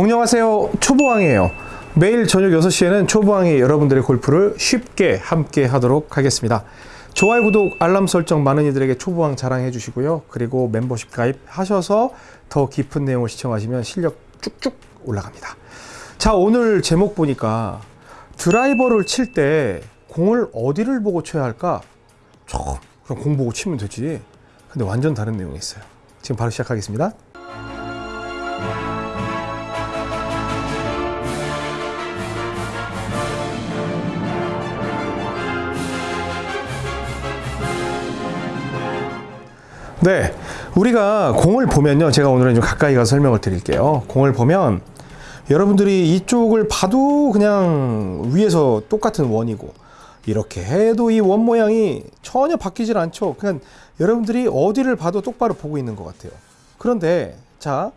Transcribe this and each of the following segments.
안녕하세요. 초보왕이에요. 매일 저녁 6시에는 초보왕이 여러분들의 골프를 쉽게 함께 하도록 하겠습니다. 좋아요 구독 알람 설정 많은 이들에게 초보왕 자랑해 주시고요. 그리고 멤버십 가입하셔서 더 깊은 내용을 시청하시면 실력 쭉쭉 올라갑니다. 자 오늘 제목 보니까 드라이버를 칠 때 공을 어디를 보고 쳐야 할까? 저 그냥 공 보고 치면 되지. 근데 완전 다른 내용이 있어요. 지금 바로 시작하겠습니다 네, 우리가 공을 보면요. 제가 오늘은 좀 가까이 가서 설명을 드릴게요. 공을 보면 여러분들이 이쪽을 봐도 그냥 위에서 똑같은 원이고 이렇게 해도 이 원 모양이 전혀 바뀌질 않죠. 그냥 여러분들이 어디를 봐도 똑바로 보고 있는 것 같아요. 그런데 자,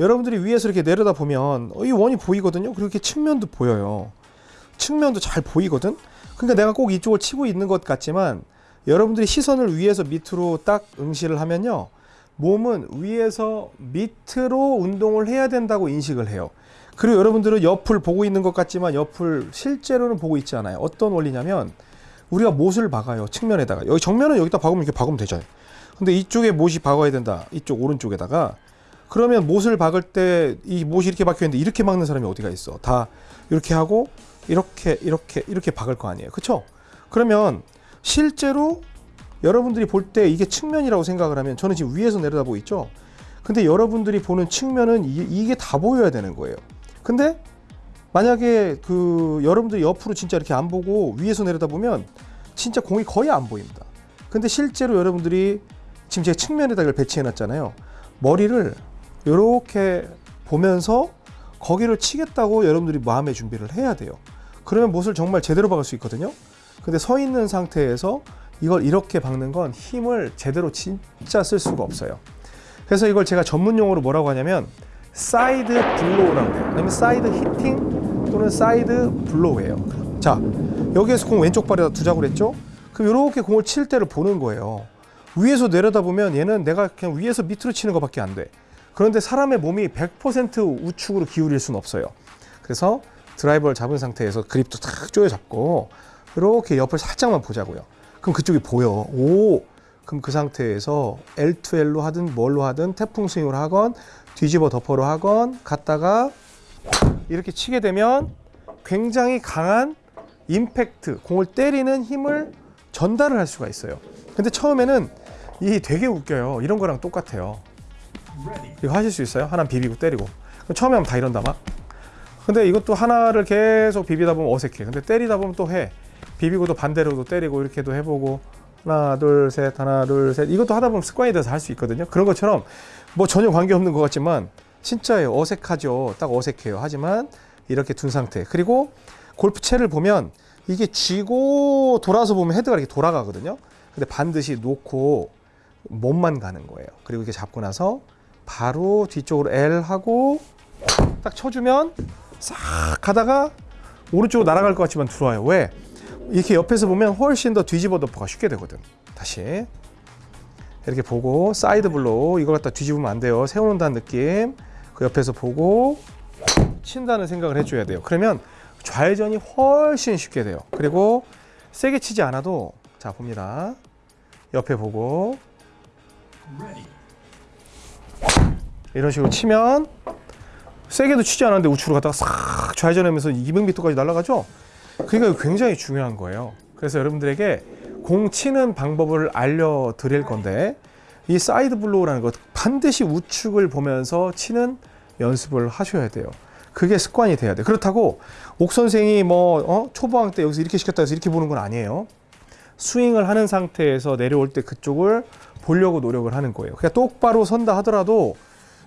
여러분들이 위에서 이렇게 내려다 보면 이 원이 보이거든요. 그렇게 측면도 보여요. 측면도 잘 보이거든. 그러니까 내가 꼭 이쪽을 치고 있는 것 같지만 여러분들이 시선을 위에서 밑으로 딱 응시를 하면요. 몸은 위에서 밑으로 운동을 해야 된다고 인식을 해요. 그리고 여러분들은 옆을 보고 있는 것 같지만 옆을 실제로는 보고 있지 않아요. 어떤 원리냐면 우리가 못을 박아요. 측면에다가. 여기 정면은 여기다 박으면 이렇게 박으면 되잖아요. 근데 이쪽에 못이 박아야 된다. 이쪽 오른쪽에다가. 그러면 못을 박을 때 이 못이 이렇게 박혀 있는데 이렇게 박는 사람이 어디가 있어? 다 이렇게 하고 이렇게 이렇게 이렇게 박을 거 아니에요. 그렇죠? 그러면 실제로 여러분들이 볼 때 이게 측면이라고 생각을 하면 저는 지금 위에서 내려다보고 있죠. 근데 여러분들이 보는 측면은 이, 게다 보여야 되는 거예요. 근데 만약에 그 여러분들이 옆으로 진짜 이렇게 안 보고 위에서 내려다보면 진짜 공이 거의 안 보입니다. 근데 실제로 여러분들이 지금 제 측면에다 이걸 배치해 놨잖아요. 머리를 이렇게 보면서 거기를 치겠다고 여러분들이 마음의 준비를 해야 돼요. 그러면 못을 정말 제대로 박을 수 있거든요. 근데 서 있는 상태에서 이걸 이렇게 박는 건 힘을 제대로 진짜 쓸 수가 없어요. 그래서 이걸 제가 전문 용어로 뭐라고 하냐면 side blow라고 해요. 아니면 side hitting 또는 side blow예요. 자, 여기에서 공 왼쪽 발에다 두자고 그랬죠? 그럼 이렇게 공을 칠 때를 보는 거예요. 위에서 내려다 보면 얘는 내가 그냥 위에서 밑으로 치는 것밖에 안 돼. 그런데 사람의 몸이 100% 우측으로 기울일 수는 없어요. 그래서 드라이버를 잡은 상태에서 그립도 탁 조여 잡고 이렇게 옆을 살짝만 보자고요. 그럼 그쪽이 보여. 오. 그럼 그 상태에서 L2L로 하든 뭘로 하든 태풍 스윙을 하건 뒤집어 덮어로 하건 갔다가 이렇게 치게 되면 굉장히 강한 임팩트, 공을 때리는 힘을 전달을 할 수가 있어요. 근데 처음에는 이 되게 웃겨요. 이런 거랑 똑같아요. 이거 하실 수 있어요? 하나 비비고 때리고. 처음에 하면 다 이런다 막. 근데 이것도 하나를 계속 비비다 보면 어색해. 근데 때리다 보면 또 해. 비비고도 반대로도 때리고 이렇게도 해보고 하나 둘 셋 하나 둘 셋. 이것도 하다 보면 습관이 돼서 할 수 있거든요. 그런 것처럼 뭐 전혀 관계없는 것 같지만 진짜예요. 어색하죠. 딱 어색해요. 하지만 이렇게 둔 상태. 그리고 골프채를 보면 이게 쥐고 돌아서 보면 헤드가 이렇게 돌아가거든요. 근데 반드시 놓고 몸만 가는 거예요. 그리고 이렇게 잡고 나서 바로 뒤쪽으로 L 하고 딱 쳐주면 싹 가다가 오른쪽으로 날아갈 것 같지만 들어와요. 왜? 이렇게 옆에서 보면 훨씬 더 뒤집어 덮어가 쉽게 되거든. 다시. 이렇게 보고 side blow 이걸 갖다 뒤집으면 안 돼요. 세워놓는다는 느낌. 그 옆에서 보고 친다는 생각을 해줘야 돼요. 그러면 좌회전이 훨씬 쉽게 돼요. 그리고 세게 치지 않아도 자 봅니다. 옆에 보고 이런 식으로 치면 세게도 치지 않았는데 우측으로 갔다가 싹 좌회전하면서 200m까지 날아가죠 그러니까 굉장히 중요한 거예요. 그래서 여러분들에게 공 치는 방법을 알려드릴 건데 이 side blow라는 것 반드시 우측을 보면서 치는 연습을 하셔야 돼요. 그게 습관이 돼야 돼. 그렇다고 옥 선생이 뭐 어? 초보왕 때 여기서 이렇게 시켰다 해서 이렇게 보는 건 아니에요. 스윙을 하는 상태에서 내려올 때 그쪽을 보려고 노력을 하는 거예요. 그러니까 똑바로 선다 하더라도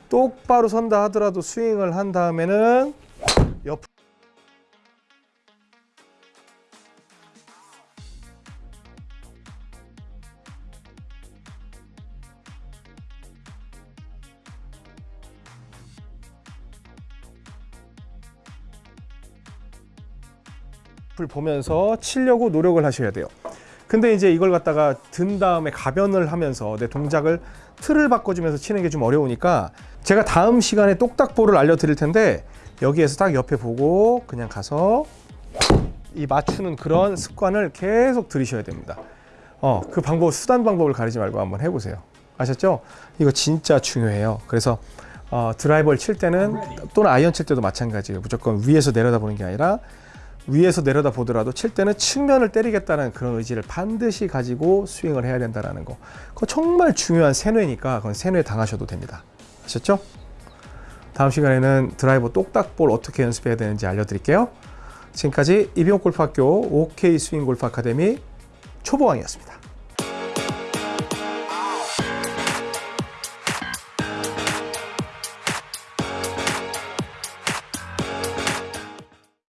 똑바로 선다 하더라도 스윙을 한 다음에는 옆 보면서 치려고 노력을 하셔야 돼요. 근데 이제 이걸 갖다가 든 다음에 가변을 하면서 내 동작을 틀을 바꿔주면서 치는 게 좀 어려우니까 제가 다음 시간에 똑딱볼을 알려드릴 텐데 여기에서 딱 옆에 보고 그냥 가서 이 맞추는 그런 습관을 계속 들이셔야 됩니다. 어, 그 방법, 수단 방법을 가리지 말고 한번 해보세요. 아셨죠? 이거 진짜 중요해요. 그래서 어, 드라이버를 칠 때는 또는 아이언 칠 때도 마찬가지예요. 무조건 위에서 내려다보는 게 아니라 위에서 내려다 보더라도 칠 때는 측면을 때리겠다는 그런 의지를 반드시 가지고 스윙을 해야 된다는 거. 그거 정말 중요한 세뇌니까 그건 세뇌 당하셔도 됩니다. 아셨죠? 다음 시간에는 드라이버 똑딱볼 어떻게 연습해야 되는지 알려드릴게요. 지금까지 이병옥 골프학교 OK 스윙 골프 아카데미 초보왕이었습니다.